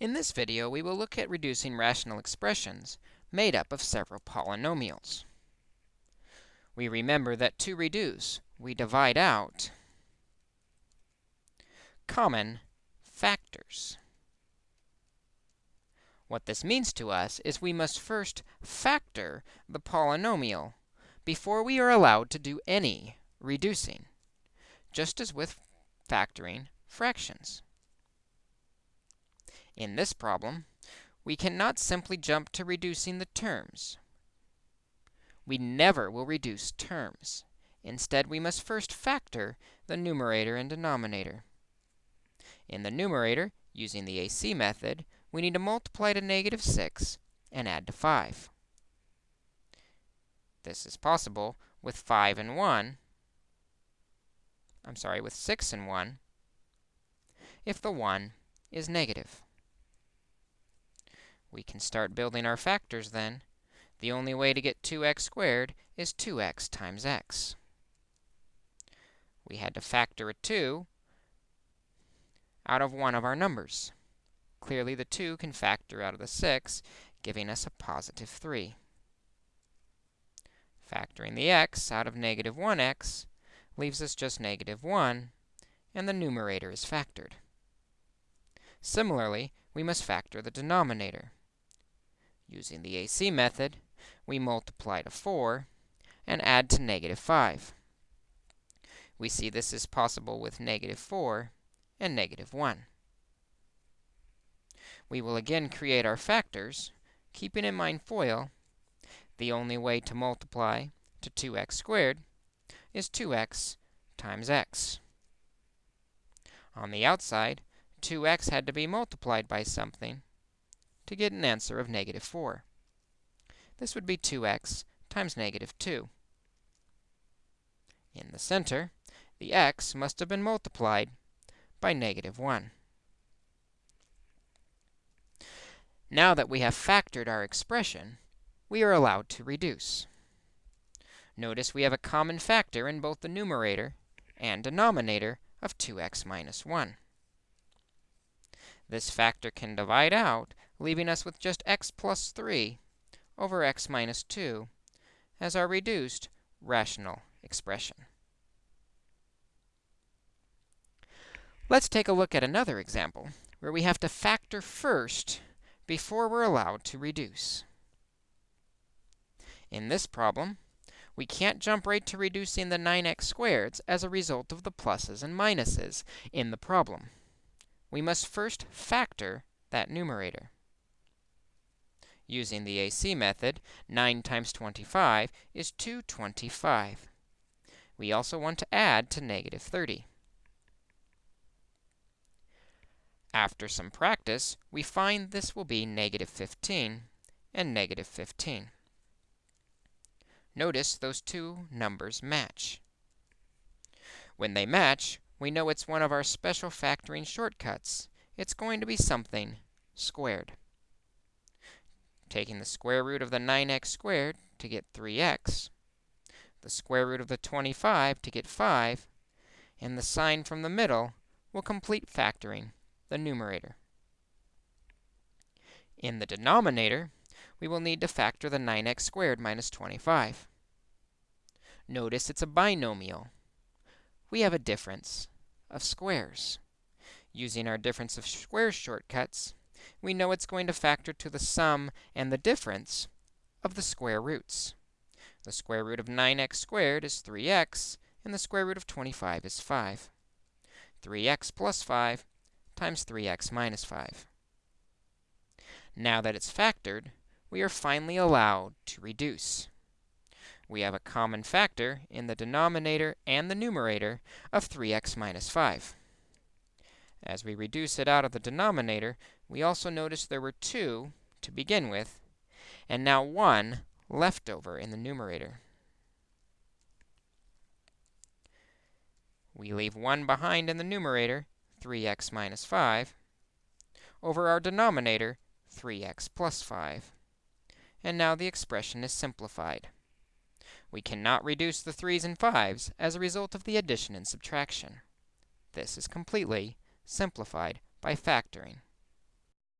In this video, we will look at reducing rational expressions made up of several polynomials. We remember that to reduce, we divide out common factors. What this means to us is we must first factor the polynomial before we are allowed to do any reducing, just as with factoring fractions. In this problem, we cannot simply jump to reducing the terms. We never will reduce terms. Instead, we must first factor the numerator and denominator. In the numerator, using the AC method, we need to multiply to negative 6 and add to 5. This is possible with 5 and 1. I'm sorry, with 6 and 1, if the 1 is negative. We can start building our factors then. The only way to get 2x squared is 2x times x. We had to factor a 2 out of one of our numbers. Clearly, the 2 can factor out of the 6, giving us a positive 3. Factoring the x out of negative 1x leaves us just negative 1, and the numerator is factored. Similarly, we must factor the denominator. Using the AC method, we multiply to 4 and add to negative 5. We see this is possible with negative 4 and negative 1. We will again create our factors, keeping in mind FOIL. The only way to multiply to 2x squared is 2x times x. On the outside, 2x had to be multiplied by something, to get an answer of negative 4. This would be 2x times negative 2. In the center, the x must have been multiplied by negative 1. Now that we have factored our expression, we are allowed to reduce. Notice we have a common factor in both the numerator and denominator of 2x minus 1. This factor can divide out leaving us with just x plus 3 over x minus 2 as our reduced rational expression. Let's take a look at another example where we have to factor first before we're allowed to reduce. In this problem, we can't jump right to reducing the 9x squareds as a result of the pluses and minuses in the problem. We must first factor that numerator. Using the AC method, 9 times 25 is 225. We also want to add to negative 30. After some practice, we find this will be negative 15 and negative 15. Notice those two numbers match. When they match, we know it's one of our special factoring shortcuts. It's going to be something squared taking the square root of the 9x squared to get 3x, the square root of the 25 to get 5, and the sign from the middle will complete factoring the numerator. In the denominator, we will need to factor the 9x squared minus 25. Notice it's a binomial. We have a difference of squares. Using our difference of squares shortcuts, we know it's going to factor to the sum and the difference of the square roots. The square root of 9x squared is 3x, and the square root of 25 is 5. 3x plus 5 times 3x minus 5. Now that it's factored, we are finally allowed to reduce. We have a common factor in the denominator and the numerator of 3x minus 5. As we reduce it out of the denominator, we also notice there were 2 to begin with, and now 1 left over in the numerator. We leave 1 behind in the numerator, 3x minus 5, over our denominator, 3x plus 5. And now the expression is simplified. We cannot reduce the 3's and 5's as a result of the addition and subtraction. This is completely simplified by factoring.